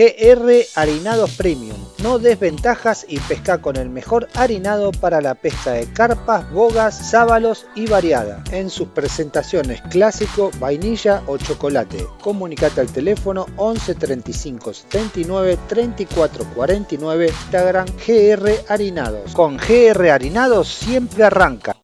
GR Harinados Premium. No desventajas y pesca con el mejor harinado para la pesca de carpas, bogas, sábalos y variada. En sus presentaciones clásico, vainilla o chocolate. Comunicate al teléfono 11 35 79 34 49 Instagram GR Harinados. Con GR Harinados siempre arranca.